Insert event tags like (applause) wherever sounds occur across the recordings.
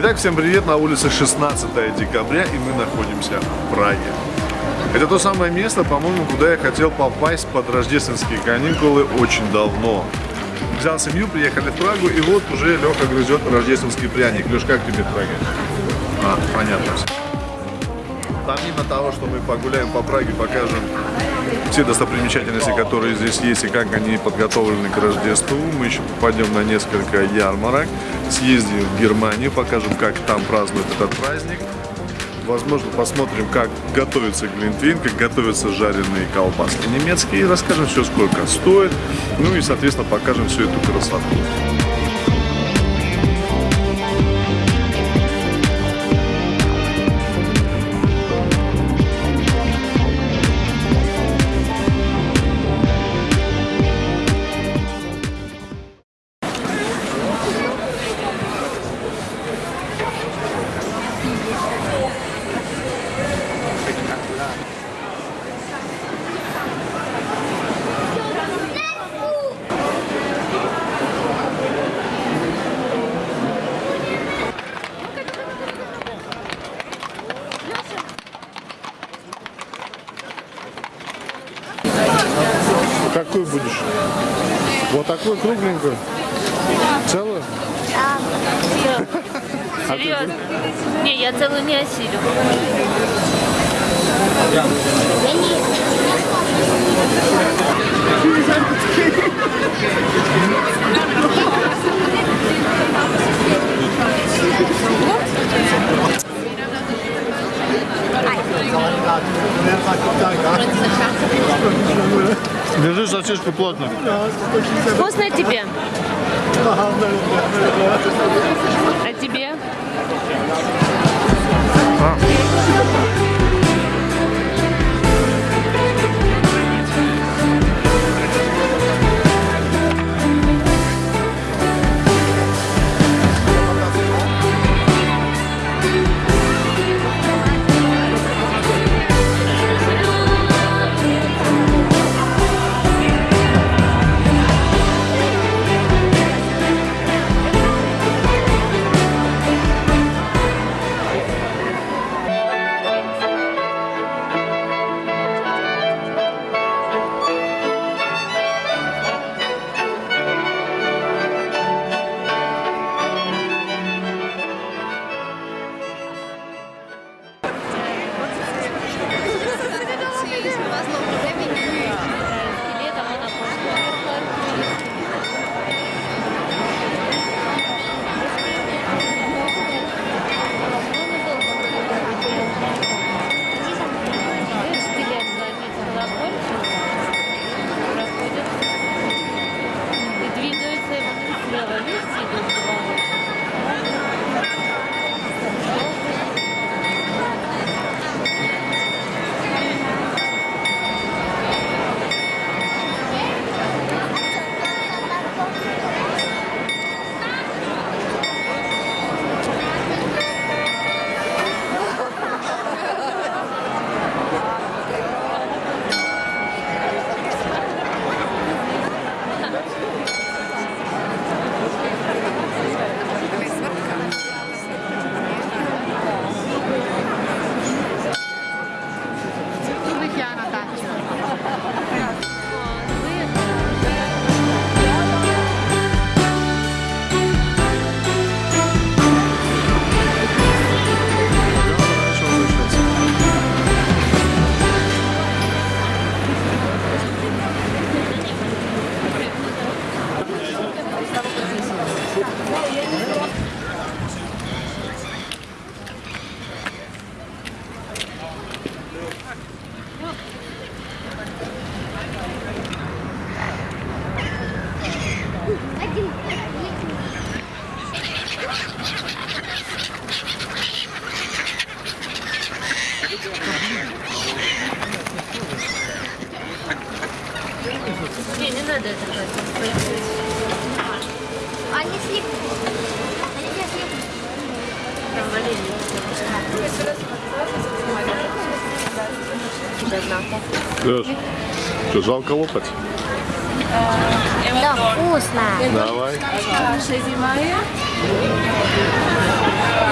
Итак, всем привет, на улице 16 декабря, и мы находимся в Праге. Это то самое место, по-моему, куда я хотел попасть под рождественские каникулы очень давно. Взял семью, приехали в Прагу, и вот уже Леха грызет рождественский пряник. Леш, как тебе Прага? А, понятно все. Помимо того, что мы погуляем по Праге, покажем все достопримечательности, которые здесь есть и как они подготовлены к Рождеству. Мы еще попадем на несколько ярмарок, съездим в Германию, покажем, как там празднуют этот праздник. Возможно, посмотрим, как готовится глинтвейн, как готовятся жареные колбаски немецкие, расскажем все, сколько стоит, ну и, соответственно, покажем всю эту красоту. Такую кругленькую? Целую? (laughs) Серьезно? Не, я целую не осилю. Держи сосиску плотно. Вкусно тебе? Леш, что, жалко лопать? Да, вкусно. Давай.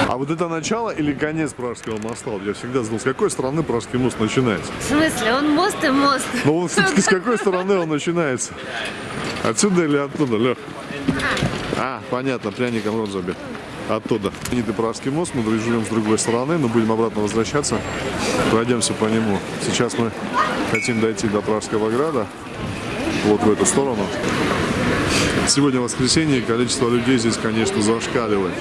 А вот это начало или конец Пражского моста? Вот Я всегда знал, с какой стороны Пражский мост начинается. В смысле, он мост и мост. Он все-таки с какой стороны он начинается? Отсюда или оттуда, Лех? А, понятно, пряником рот забит. Оттуда. Знаменитый мост, мы живем с другой стороны, но будем обратно возвращаться. Пройдемся по нему. Сейчас мы хотим дойти до Пражского града, вот в эту сторону. Сегодня воскресенье, количество людей здесь, конечно, зашкаливает.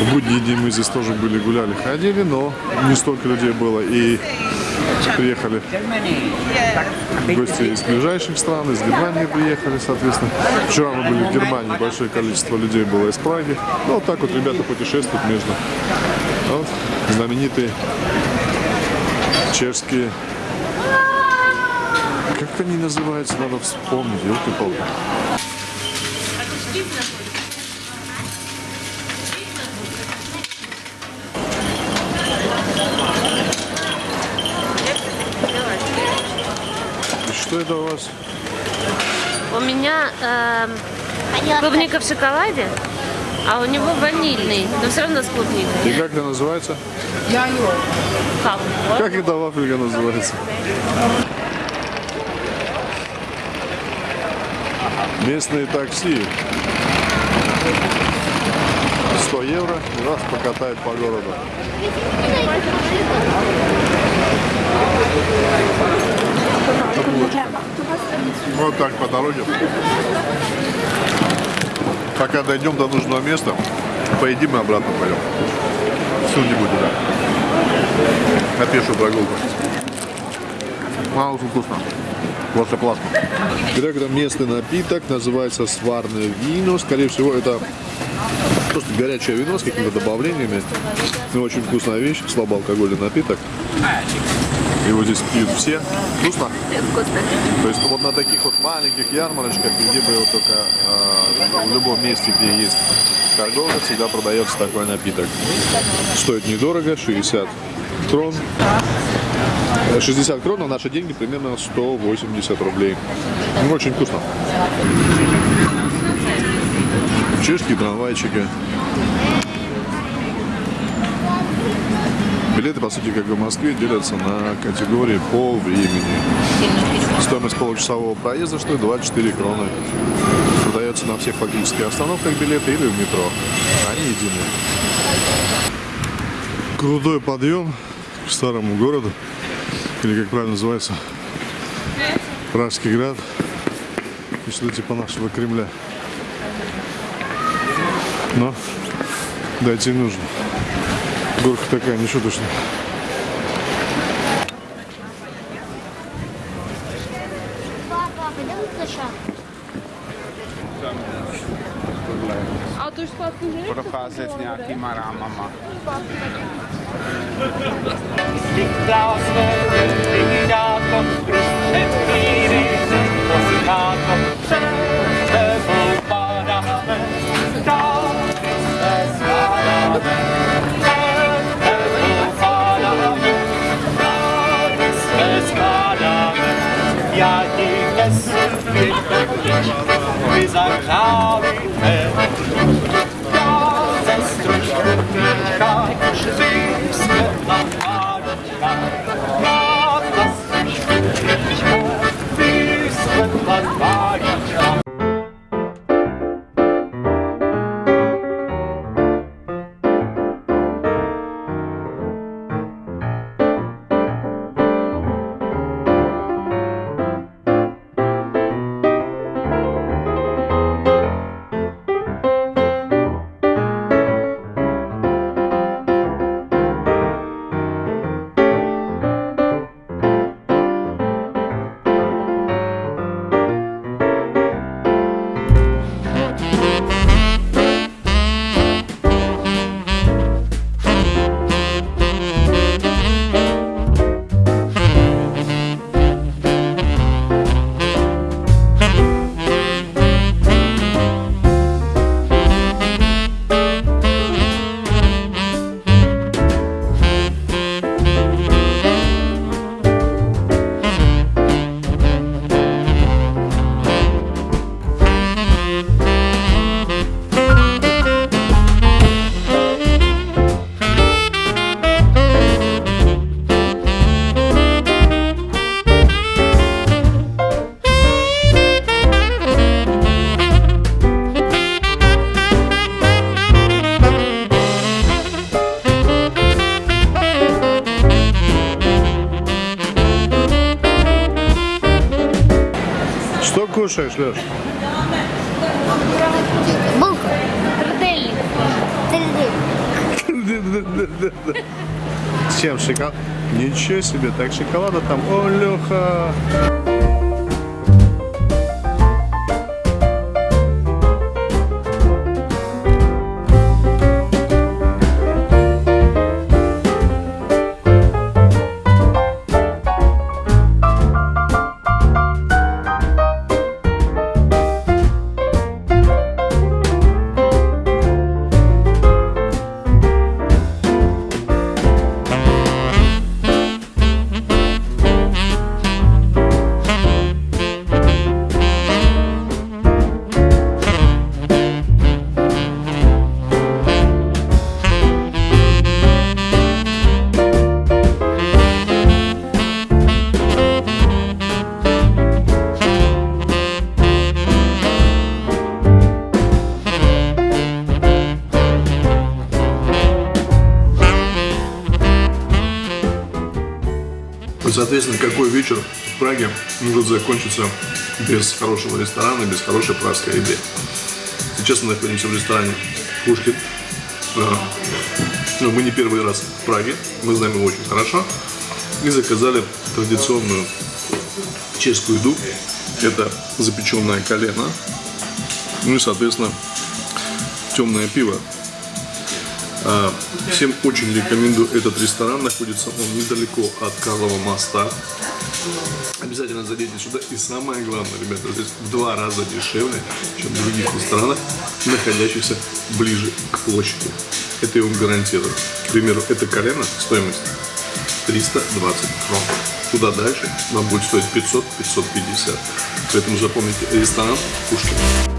В будние дни мы здесь тоже были, гуляли, ходили, но не столько людей было. И приехали гости из ближайших стран, из Германии приехали, соответственно. Вчера мы были в Германии, большое количество людей было из Праги. Ну, вот так вот ребята путешествуют между. Вот, знаменитые чешские как они называются, надо вспомнить, елки-палки. И Что у вас? У меня эм, клубника в шоколаде, а у него ванильный, но все равно с клубникой. И как это называется? Как? Вот. Как это в Африке называется? Местные такси. 100 евро и вас покатает по городу. Вот так по дороге. Пока дойдем до нужного места, поедим и обратно пойдем. Что-нибудь, да. На пешую прогулку. Очень вкусно. Просто классно. Грек это местный напиток, называется сварное вино. Скорее всего, это просто горячее вино с какими-то добавлениями. Но очень вкусная вещь, слабоалкогольный напиток. Его здесь пьют все. Вкусно? Вкусно. То есть вот на таких вот маленьких ярмарочках, где бы его только э, в любом месте, где есть торговля, всегда продается такой напиток. Стоит недорого, 60 крон. Э, 60 крон, на наши деньги примерно 180 рублей. Ну, очень вкусно. Чешские трамвайчики. Билеты, по сути, как и в Москве, делятся на категории по времени. Стоимость получасового проезда стоит 24 кроны. Продается на всех фактически остановках билеты или в метро. Они единые. Крутой подъем к старому городу. Или как правильно называется? Пражский град. И что типа нашего Кремля. Но дойти нужно. Горка такая, ничего точно. Папа, пойдем на шаг. A to už zpátky že? procházet nějakýma rámama. Diktátor, diktátor, prostřed míry, les agravés кушаешь, Леш? Булку. Трудельник. Тры-ды. С чем шоколад? Ничего себе, так шоколада там. О, Леха! Соответственно, какой вечер в Праге может закончиться без хорошего ресторана, без хорошей пражской еды. Сейчас мы находимся в ресторане Пушкин. А, ну, мы не первый раз в Праге, мы знаем его очень хорошо. И заказали традиционную чешскую еду. Это запеченное колено. Ну и, соответственно, темное пиво. А, Всем очень рекомендую этот ресторан. Находится он недалеко от Карлова моста. Обязательно зайдите сюда. И самое главное, ребята, здесь в два раза дешевле, чем в других ресторанах, находящихся ближе к площади. Это я вам гарантирую. К примеру, это колено, стоимость 320 крон. Туда дальше вам будет стоить 500-550. Поэтому запомните, ресторан Пушкин.